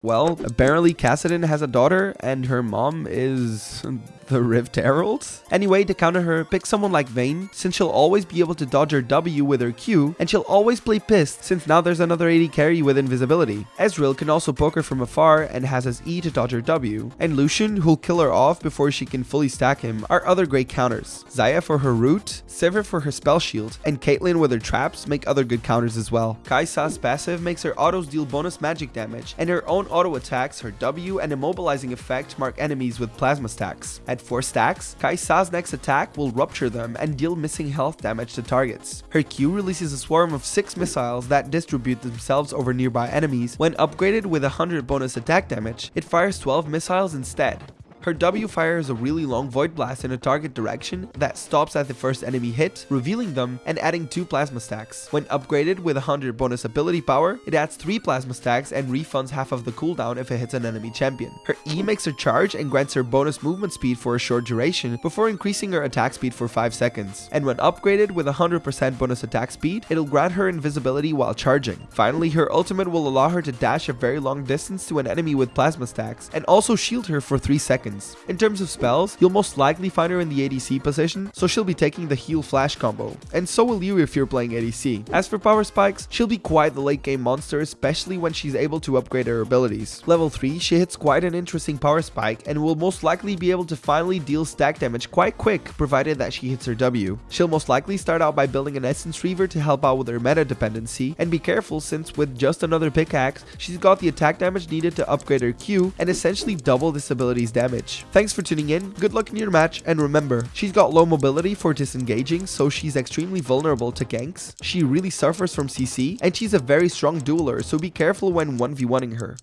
Well, apparently Kassadin has a daughter and her mom is the Rift Herald? Anyway, to counter her, pick someone like Vayne, since she'll always be able to dodge her W with her Q, and she'll always play pissed, since now there's another AD carry with invisibility. Ezreal can also poke her from afar and has his E to dodge her W, and Lucian, who'll kill her off before she can fully stack him, are other great counters. Xayah for her root, Sivir for her spell shield, and Caitlyn with her traps make other good counters as well. Kai'Sa's passive makes her autos deal bonus magic damage, and her own auto attacks, her W, and immobilizing effect mark enemies with plasma stacks. At 4 stacks, Kai'Sa's next attack will rupture them and deal missing health damage to targets. Her Q releases a swarm of 6 missiles that distribute themselves over nearby enemies. When upgraded with 100 bonus attack damage, it fires 12 missiles instead. Her W fires a really long Void Blast in a target direction that stops at the first enemy hit, revealing them and adding 2 plasma stacks. When upgraded with 100 bonus ability power, it adds 3 plasma stacks and refunds half of the cooldown if it hits an enemy champion. Her E makes her charge and grants her bonus movement speed for a short duration before increasing her attack speed for 5 seconds. And when upgraded with 100% bonus attack speed, it'll grant her invisibility while charging. Finally, her ultimate will allow her to dash a very long distance to an enemy with plasma stacks and also shield her for 3 seconds seconds. In terms of spells, you'll most likely find her in the ADC position, so she'll be taking the heal flash combo, and so will you if you're playing ADC. As for power spikes, she'll be quite the late game monster, especially when she's able to upgrade her abilities. Level 3, she hits quite an interesting power spike and will most likely be able to finally deal stack damage quite quick, provided that she hits her W. She'll most likely start out by building an Essence Reaver to help out with her meta dependency, and be careful since with just another pickaxe, she's got the attack damage needed to upgrade her Q and essentially double this ability's damage Thanks for tuning in, good luck in your match, and remember, she's got low mobility for disengaging, so she's extremely vulnerable to ganks. She really suffers from CC, and she's a very strong dueler, so be careful when 1v1ing her.